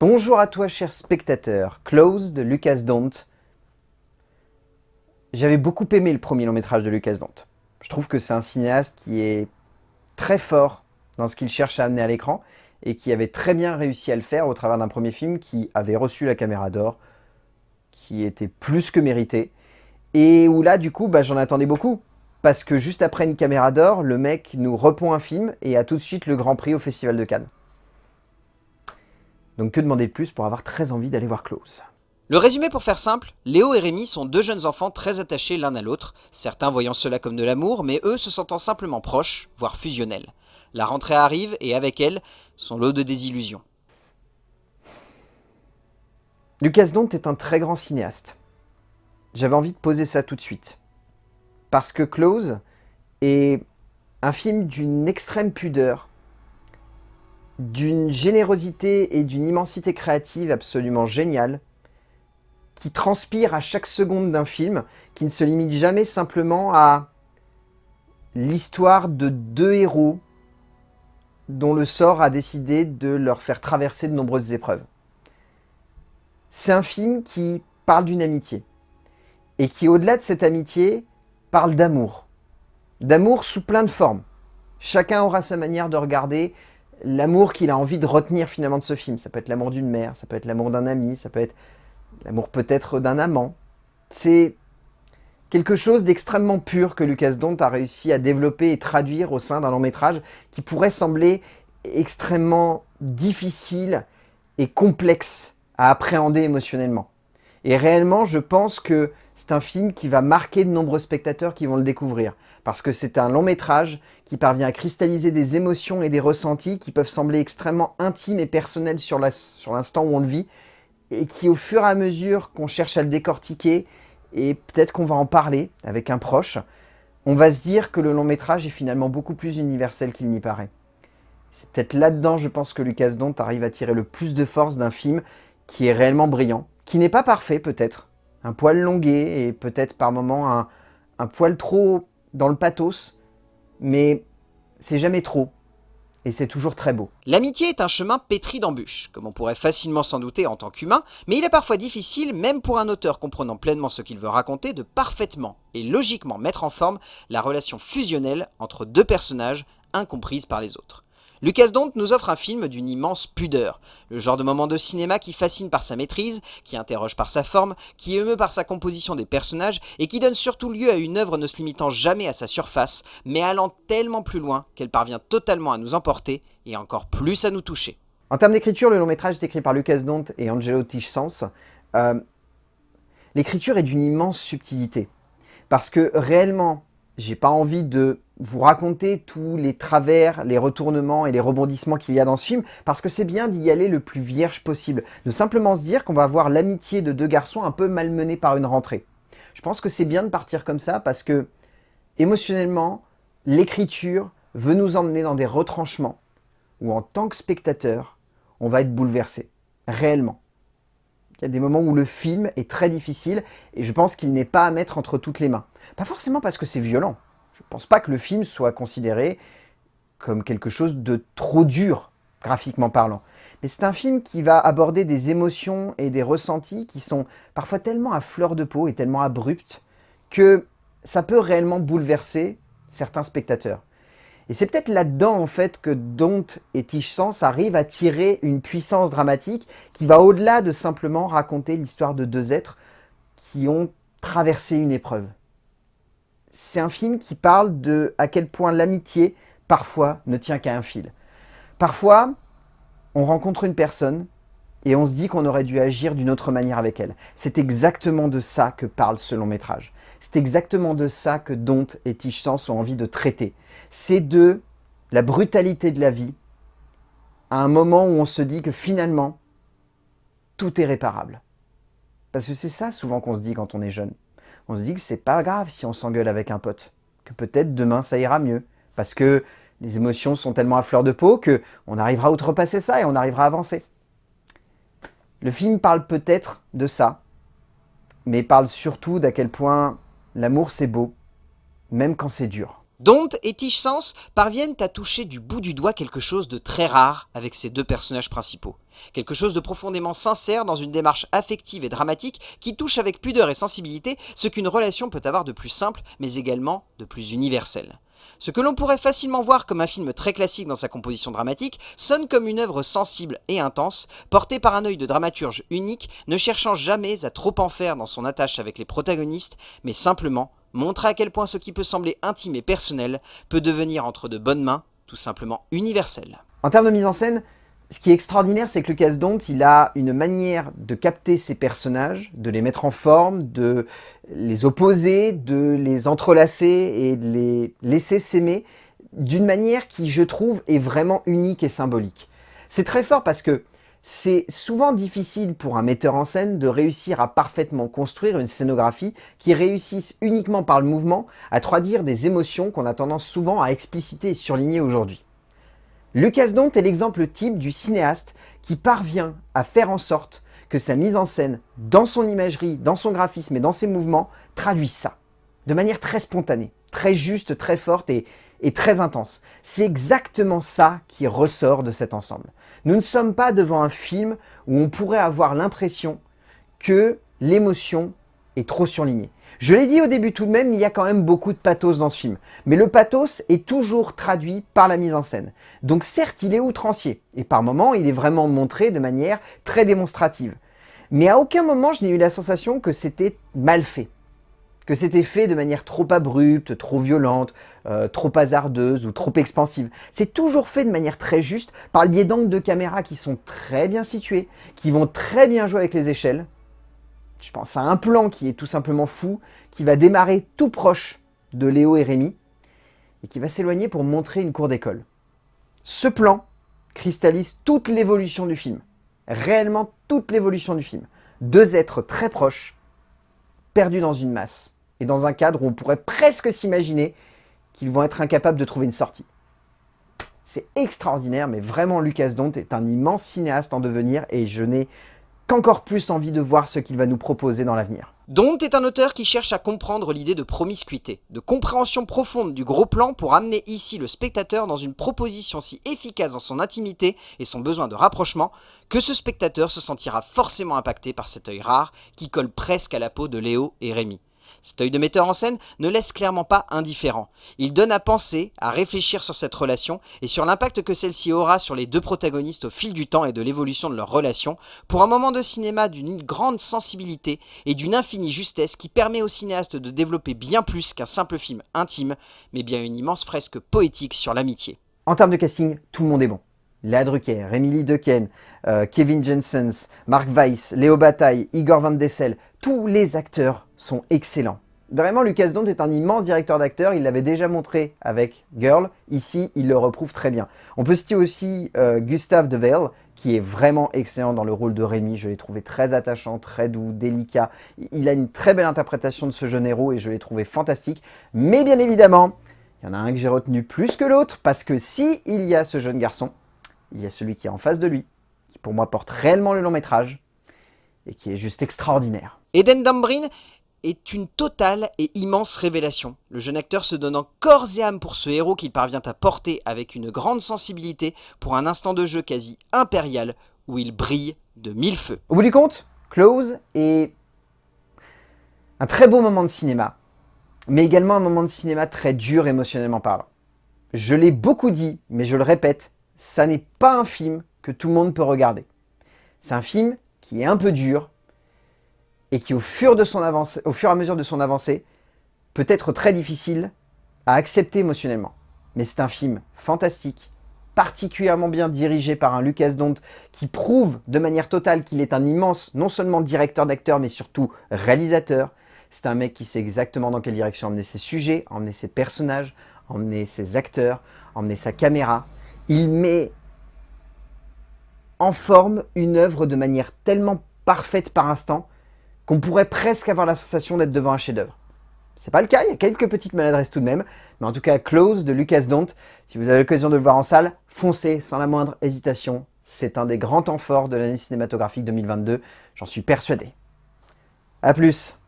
Bonjour à toi cher spectateur, Close de Lucas Dont. J'avais beaucoup aimé le premier long métrage de Lucas Dont. Je trouve que c'est un cinéaste qui est très fort dans ce qu'il cherche à amener à l'écran et qui avait très bien réussi à le faire au travers d'un premier film qui avait reçu la caméra d'or, qui était plus que mérité, et où là du coup bah, j'en attendais beaucoup. Parce que juste après une caméra d'or, le mec nous repond un film et a tout de suite le Grand Prix au Festival de Cannes. Donc que demander de plus pour avoir très envie d'aller voir Close Le résumé pour faire simple, Léo et Rémi sont deux jeunes enfants très attachés l'un à l'autre, certains voyant cela comme de l'amour, mais eux se sentant simplement proches, voire fusionnels. La rentrée arrive et avec elle, son lot de désillusions. Lucas Dont est un très grand cinéaste. J'avais envie de poser ça tout de suite. Parce que Close est un film d'une extrême pudeur, d'une générosité et d'une immensité créative absolument géniale, qui transpire à chaque seconde d'un film, qui ne se limite jamais simplement à l'histoire de deux héros dont le sort a décidé de leur faire traverser de nombreuses épreuves. C'est un film qui parle d'une amitié, et qui au-delà de cette amitié parle d'amour. D'amour sous plein de formes. Chacun aura sa manière de regarder l'amour qu'il a envie de retenir finalement de ce film. Ça peut être l'amour d'une mère, ça peut être l'amour d'un ami, ça peut être l'amour peut-être d'un amant. C'est quelque chose d'extrêmement pur que Lucas Dont a réussi à développer et traduire au sein d'un long métrage qui pourrait sembler extrêmement difficile et complexe à appréhender émotionnellement. Et réellement, je pense que c'est un film qui va marquer de nombreux spectateurs qui vont le découvrir. Parce que c'est un long métrage qui parvient à cristalliser des émotions et des ressentis qui peuvent sembler extrêmement intimes et personnels sur l'instant où on le vit, et qui au fur et à mesure qu'on cherche à le décortiquer, et peut-être qu'on va en parler avec un proche, on va se dire que le long métrage est finalement beaucoup plus universel qu'il n'y paraît. C'est peut-être là-dedans, je pense, que Lucas Dont arrive à tirer le plus de force d'un film qui est réellement brillant, qui n'est pas parfait peut-être, un poil longué et peut-être par moments un, un poil trop dans le pathos, mais c'est jamais trop. Et c'est toujours très beau. L'amitié est un chemin pétri d'embûches, comme on pourrait facilement s'en douter en tant qu'humain, mais il est parfois difficile, même pour un auteur comprenant pleinement ce qu'il veut raconter, de parfaitement et logiquement mettre en forme la relation fusionnelle entre deux personnages incomprises par les autres. Lucas Dont nous offre un film d'une immense pudeur, le genre de moment de cinéma qui fascine par sa maîtrise, qui interroge par sa forme, qui émeut par sa composition des personnages et qui donne surtout lieu à une œuvre ne se limitant jamais à sa surface, mais allant tellement plus loin qu'elle parvient totalement à nous emporter et encore plus à nous toucher. En termes d'écriture, le long métrage est écrit par Lucas Dont et Angelo Tichsens. Euh, l'écriture est d'une immense subtilité, parce que réellement, j'ai pas envie de vous raconter tous les travers, les retournements et les rebondissements qu'il y a dans ce film, parce que c'est bien d'y aller le plus vierge possible, de simplement se dire qu'on va voir l'amitié de deux garçons un peu malmenés par une rentrée. Je pense que c'est bien de partir comme ça, parce que émotionnellement, l'écriture veut nous emmener dans des retranchements, où en tant que spectateur, on va être bouleversé, réellement. Il y a des moments où le film est très difficile, et je pense qu'il n'est pas à mettre entre toutes les mains. Pas forcément parce que c'est violent, je ne pense pas que le film soit considéré comme quelque chose de trop dur, graphiquement parlant. Mais c'est un film qui va aborder des émotions et des ressentis qui sont parfois tellement à fleur de peau et tellement abrupts que ça peut réellement bouleverser certains spectateurs. Et c'est peut-être là-dedans en fait que Don't et Tish Sans arrivent à tirer une puissance dramatique qui va au-delà de simplement raconter l'histoire de deux êtres qui ont traversé une épreuve c'est un film qui parle de à quel point l'amitié, parfois, ne tient qu'à un fil. Parfois, on rencontre une personne et on se dit qu'on aurait dû agir d'une autre manière avec elle. C'est exactement de ça que parle ce long métrage. C'est exactement de ça que Dont et Tish ont envie de traiter. C'est de la brutalité de la vie à un moment où on se dit que finalement, tout est réparable. Parce que c'est ça souvent qu'on se dit quand on est jeune on se dit que c'est pas grave si on s'engueule avec un pote, que peut-être demain ça ira mieux, parce que les émotions sont tellement à fleur de peau que on arrivera à outrepasser ça et on arrivera à avancer. Le film parle peut-être de ça, mais parle surtout d'à quel point l'amour c'est beau, même quand c'est dur. Dont et Tish Sans parviennent à toucher du bout du doigt quelque chose de très rare avec ces deux personnages principaux. Quelque chose de profondément sincère dans une démarche affective et dramatique qui touche avec pudeur et sensibilité ce qu'une relation peut avoir de plus simple mais également de plus universel. Ce que l'on pourrait facilement voir comme un film très classique dans sa composition dramatique sonne comme une œuvre sensible et intense, portée par un œil de dramaturge unique, ne cherchant jamais à trop en faire dans son attache avec les protagonistes, mais simplement montrer à quel point ce qui peut sembler intime et personnel peut devenir entre de bonnes mains tout simplement universel. En termes de mise en scène, ce qui est extraordinaire, c'est que Lucas Dont, il a une manière de capter ses personnages, de les mettre en forme, de les opposer, de les entrelacer et de les laisser s'aimer d'une manière qui, je trouve, est vraiment unique et symbolique. C'est très fort parce que c'est souvent difficile pour un metteur en scène de réussir à parfaitement construire une scénographie qui réussisse uniquement par le mouvement à traduire des émotions qu'on a tendance souvent à expliciter et surligner aujourd'hui. Lucas Dont est l'exemple type du cinéaste qui parvient à faire en sorte que sa mise en scène, dans son imagerie, dans son graphisme et dans ses mouvements, traduise ça. De manière très spontanée, très juste, très forte et, et très intense. C'est exactement ça qui ressort de cet ensemble. Nous ne sommes pas devant un film où on pourrait avoir l'impression que l'émotion est trop surlignée. Je l'ai dit au début tout de même, il y a quand même beaucoup de pathos dans ce film. Mais le pathos est toujours traduit par la mise en scène. Donc certes, il est outrancier. Et par moments, il est vraiment montré de manière très démonstrative. Mais à aucun moment, je n'ai eu la sensation que c'était mal fait que c'était fait de manière trop abrupte, trop violente, euh, trop hasardeuse ou trop expansive. C'est toujours fait de manière très juste, par le biais d'angles de caméra qui sont très bien situés, qui vont très bien jouer avec les échelles. Je pense à un plan qui est tout simplement fou, qui va démarrer tout proche de Léo et Rémi, et qui va s'éloigner pour montrer une cour d'école. Ce plan cristallise toute l'évolution du film, réellement toute l'évolution du film. Deux êtres très proches, perdus dans une masse et dans un cadre où on pourrait presque s'imaginer qu'ils vont être incapables de trouver une sortie. C'est extraordinaire, mais vraiment Lucas Dont est un immense cinéaste en devenir et je n'ai qu'encore plus envie de voir ce qu'il va nous proposer dans l'avenir. Dont est un auteur qui cherche à comprendre l'idée de promiscuité, de compréhension profonde du gros plan pour amener ici le spectateur dans une proposition si efficace dans son intimité et son besoin de rapprochement, que ce spectateur se sentira forcément impacté par cet œil rare qui colle presque à la peau de Léo et Rémi. Cet œil de metteur en scène ne laisse clairement pas indifférent. Il donne à penser, à réfléchir sur cette relation et sur l'impact que celle-ci aura sur les deux protagonistes au fil du temps et de l'évolution de leur relation, pour un moment de cinéma d'une grande sensibilité et d'une infinie justesse qui permet au cinéaste de développer bien plus qu'un simple film intime, mais bien une immense fresque poétique sur l'amitié. En termes de casting, tout le monde est bon. Léa Drucker, Emily Dequesne, euh, Kevin Jensens, Mark Weiss, Léo Bataille, Igor Van Dessel, tous les acteurs sont excellents. Vraiment, Lucas Dont est un immense directeur d'acteurs, il l'avait déjà montré avec Girl, ici il le reprouve très bien. On peut citer aussi euh, Gustave De qui est vraiment excellent dans le rôle de Rémi, je l'ai trouvé très attachant, très doux, délicat. Il a une très belle interprétation de ce jeune héros et je l'ai trouvé fantastique. Mais bien évidemment, il y en a un que j'ai retenu plus que l'autre, parce que si il y a ce jeune garçon, il y a celui qui est en face de lui, qui pour moi porte réellement le long métrage, et qui est juste extraordinaire. Eden Dambrin est une totale et immense révélation. Le jeune acteur se donnant corps et âme pour ce héros qu'il parvient à porter avec une grande sensibilité pour un instant de jeu quasi impérial où il brille de mille feux. Au bout du compte, Close est un très beau moment de cinéma, mais également un moment de cinéma très dur émotionnellement parlant. Je l'ai beaucoup dit, mais je le répète, ça n'est pas un film que tout le monde peut regarder. C'est un film qui est un peu dur, et qui au fur, et à mesure de son avancée peut être très difficile à accepter émotionnellement. Mais c'est un film fantastique, particulièrement bien dirigé par un Lucas Dont qui prouve de manière totale qu'il est un immense, non seulement directeur d'acteurs, mais surtout réalisateur. C'est un mec qui sait exactement dans quelle direction emmener ses sujets, emmener ses personnages, emmener ses acteurs, emmener sa caméra. Il met en forme une œuvre de manière tellement parfaite par instant qu'on pourrait presque avoir la sensation d'être devant un chef-d'œuvre. C'est pas le cas, il y a quelques petites maladresses tout de même, mais en tout cas Close de Lucas Dont, si vous avez l'occasion de le voir en salle, foncez sans la moindre hésitation. C'est un des grands temps forts de l'année cinématographique 2022, j'en suis persuadé. A plus